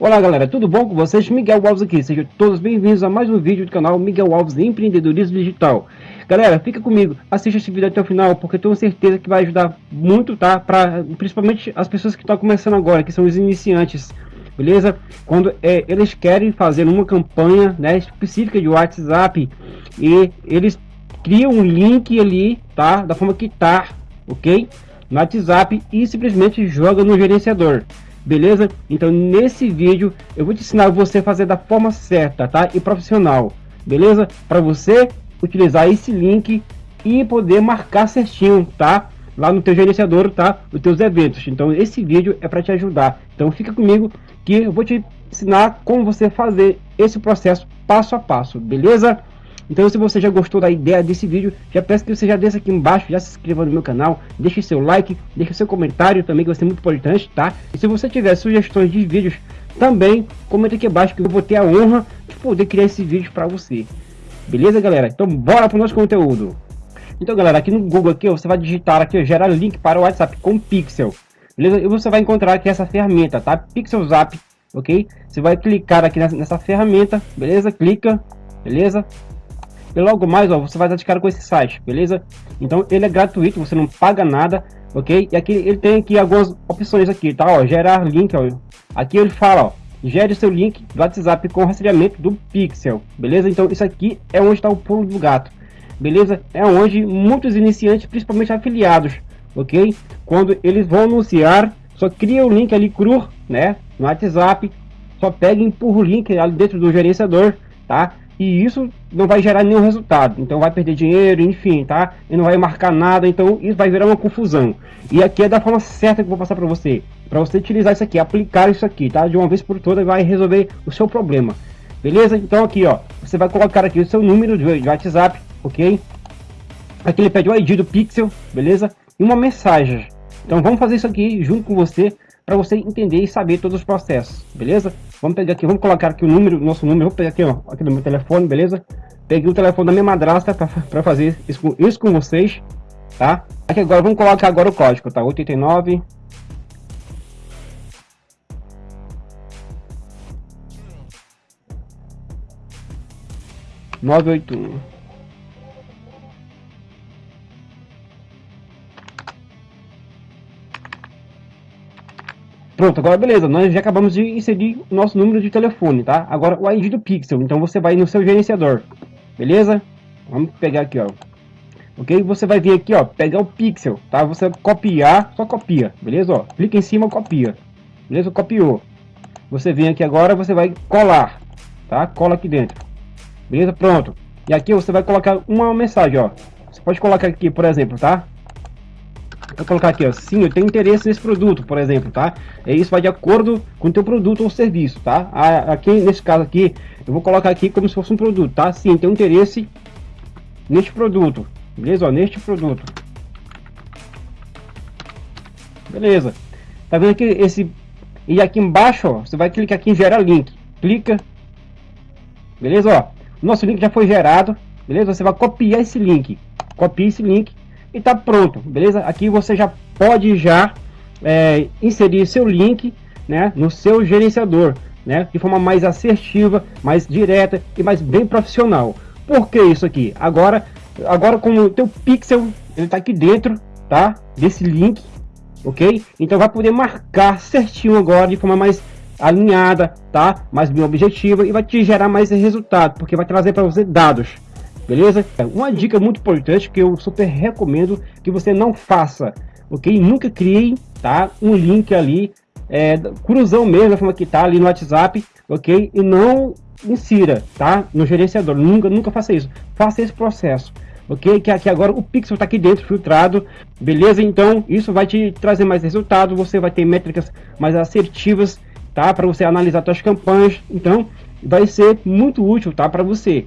Olá galera, tudo bom com vocês? Miguel Alves aqui, sejam todos bem-vindos a mais um vídeo do canal Miguel Alves Empreendedorismo Digital. Galera, fica comigo, assista esse vídeo até o final, porque tenho certeza que vai ajudar muito, tá? Pra, principalmente as pessoas que estão começando agora, que são os iniciantes, beleza? Quando é, eles querem fazer uma campanha né, específica de WhatsApp e eles criam um link ali, tá? Da forma que tá, ok? No WhatsApp e simplesmente joga no gerenciador. Beleza? Então nesse vídeo eu vou te ensinar você a fazer da forma certa, tá? E profissional. Beleza? Para você utilizar esse link e poder marcar certinho, tá? Lá no teu gerenciador, tá? Os teus eventos. Então esse vídeo é para te ajudar. Então fica comigo que eu vou te ensinar como você fazer esse processo passo a passo, beleza? Então se você já gostou da ideia desse vídeo, já peço que você já desça aqui embaixo, já se inscreva no meu canal, deixe seu like, deixe seu comentário também, que vai ser muito importante, tá? E se você tiver sugestões de vídeos, também comenta aqui abaixo que eu vou ter a honra de poder criar esse vídeo para você. Beleza, galera? Então bora para o nosso conteúdo. Então, galera, aqui no Google aqui, você vai digitar aqui, ó, gerar link para o WhatsApp com Pixel. Beleza? E você vai encontrar aqui essa ferramenta, tá? Pixel Zap, ok? Você vai clicar aqui nessa, nessa ferramenta, beleza? Clica, beleza? E logo mais, ó, você vai estar de cara com esse site, beleza? Então ele é gratuito, você não paga nada, ok? E aqui ele tem aqui algumas opções aqui, tá? Ó, gerar link, ó. Aqui ele fala, ó, gere seu link do WhatsApp com rastreamento do Pixel, beleza? Então isso aqui é onde está o pulo do gato, beleza? É onde muitos iniciantes, principalmente afiliados, ok? Quando eles vão anunciar, só cria o link ali cru, né? No WhatsApp, só pega e empurra o link ali dentro do gerenciador, tá? E isso não vai gerar nenhum resultado, então vai perder dinheiro, enfim, tá? E não vai marcar nada, então isso vai virar uma confusão. E aqui é da forma certa que eu vou passar para você, para você utilizar isso aqui, aplicar isso aqui, tá? De uma vez por todas vai resolver o seu problema. Beleza? Então aqui, ó, você vai colocar aqui o seu número de WhatsApp, ok? Aqui ele pede o ID do Pixel, beleza? E uma mensagem. Então vamos fazer isso aqui junto com você para você entender e saber todos os processos, beleza? Vamos pegar aqui, vamos colocar aqui o número, nosso número, vou pegar aqui, ó, aqui no meu telefone, beleza? Peguei o telefone da minha madrasta para fazer isso, isso com vocês, tá? Aqui agora, vamos colocar agora o código, tá? 89... Nove oito um. Pronto, agora beleza, nós já acabamos de inserir o nosso número de telefone, tá? Agora o ID do Pixel, então você vai no seu gerenciador, beleza? Vamos pegar aqui, ó. Ok? Você vai vir aqui, ó, pegar o Pixel, tá? Você copiar, só copia, beleza? Ó, clica em cima, copia, beleza? Copiou. Você vem aqui agora, você vai colar, tá? Cola aqui dentro, beleza? Pronto. E aqui você vai colocar uma mensagem, ó. Você pode colocar aqui, por exemplo, tá? Vou colocar aqui, ó, sim, eu tenho interesse nesse produto, por exemplo, tá? E isso vai de acordo com o teu produto ou serviço, tá? Aqui, nesse caso aqui, eu vou colocar aqui como se fosse um produto, tá? Sim, tenho interesse neste produto, beleza? Ó, neste produto. Beleza. Tá vendo que esse... E aqui embaixo, ó, você vai clicar aqui em gerar link. Clica. Beleza, ó. Nosso link já foi gerado, beleza? Você vai copiar esse link. Copia esse link e tá pronto, beleza? Aqui você já pode já é, inserir seu link né, no seu gerenciador, né, de forma mais assertiva, mais direta e mais bem profissional. Por que isso aqui? Agora, agora com o teu pixel, ele tá aqui dentro, tá? Desse link, ok? Então vai poder marcar certinho agora de forma mais alinhada, tá? Mais bem objetiva e vai te gerar mais resultado, porque vai trazer para você dados beleza? Uma dica muito importante que eu super recomendo que você não faça, ok? Nunca crie, tá? Um link ali, é, cruzão mesmo, da forma que tá ali no WhatsApp, ok? E não insira, tá? No gerenciador, nunca, nunca faça isso. Faça esse processo, ok? Que aqui agora o pixel tá aqui dentro filtrado, beleza? Então isso vai te trazer mais resultado, você vai ter métricas mais assertivas, tá? Para você analisar suas campanhas, então vai ser muito útil, tá? Para você.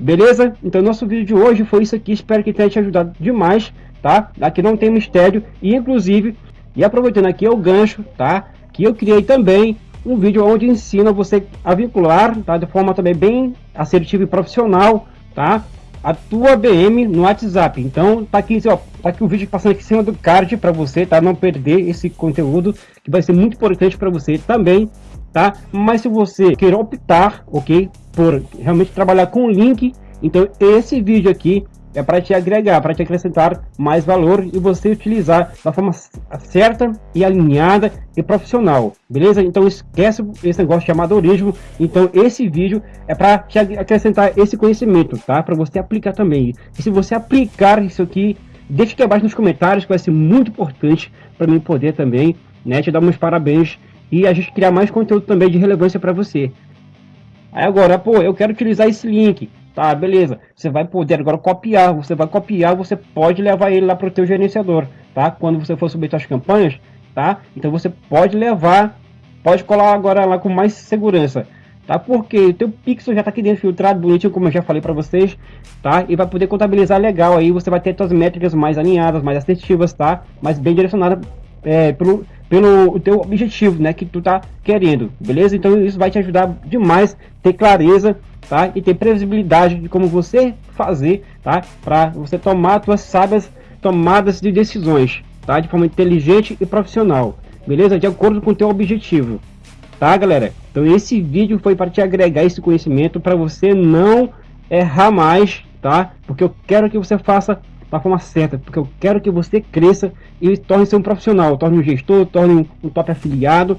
Beleza? Então nosso vídeo de hoje foi isso aqui, espero que tenha te ajudado demais, tá? Aqui não tem mistério e inclusive, e aproveitando aqui é o gancho, tá? Que eu criei também um vídeo onde ensina você a vincular, tá? De forma também bem assertiva e profissional, tá? a tua BM no WhatsApp. Então tá aqui, ó, tá aqui o vídeo passando aqui em cima do card para você, tá? Não perder esse conteúdo que vai ser muito importante para você também, tá? Mas se você quer optar, ok, por realmente trabalhar com link, então esse vídeo aqui é para te agregar, para te acrescentar mais valor e você utilizar da forma certa e alinhada e profissional, beleza? Então esquece esse negócio de amadorismo. Então esse vídeo é para te acrescentar esse conhecimento, tá? Para você aplicar também. E se você aplicar isso aqui, deixa aqui abaixo nos comentários que vai ser muito importante para mim poder também, né, te dar meus parabéns e a gente criar mais conteúdo também de relevância para você. Aí agora, pô, eu quero utilizar esse link. Tá, beleza. Você vai poder agora copiar. Você vai copiar, você pode levar ele lá para o teu gerenciador, tá? Quando você for subir suas campanhas, tá? Então você pode levar, pode colar agora lá com mais segurança, tá? Porque o teu pixel já está aqui dentro filtrado, bonitinho, como eu já falei para vocês, tá? E vai poder contabilizar legal aí. Você vai ter suas métricas mais alinhadas, mais assertivas, tá? Mas bem direcionadas é, pelo pelo teu objetivo, né, que tu tá querendo, beleza? Então isso vai te ajudar demais ter clareza, tá? E ter previsibilidade de como você fazer, tá? Para você tomar suas sábias tomadas de decisões, tá? De forma inteligente e profissional, beleza? De acordo com o teu objetivo, tá, galera? Então esse vídeo foi para te agregar esse conhecimento para você não errar mais, tá? Porque eu quero que você faça da forma certa, porque eu quero que você cresça e torne-se um profissional, torne um gestor, torne um, um top afiliado.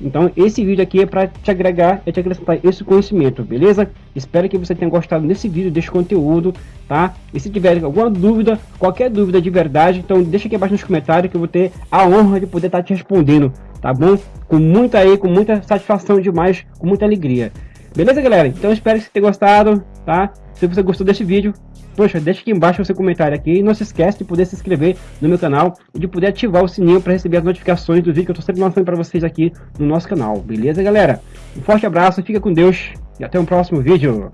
Então esse vídeo aqui é para te agregar, é te acrescentar esse conhecimento, beleza? Espero que você tenha gostado desse vídeo, desse conteúdo, tá? E se tiver alguma dúvida, qualquer dúvida de verdade, então deixa aqui abaixo nos comentários que eu vou ter a honra de poder estar tá te respondendo, tá bom? Com muita aí, com muita satisfação demais, com muita alegria. Beleza, galera? Então espero que você tenha gostado, tá? Se você gostou desse vídeo, Poxa, deixa aqui embaixo o seu comentário aqui e não se esquece de poder se inscrever no meu canal e de poder ativar o sininho para receber as notificações do vídeo que eu estou sempre lançando para vocês aqui no nosso canal, beleza galera? Um forte abraço, fica com Deus e até o próximo vídeo.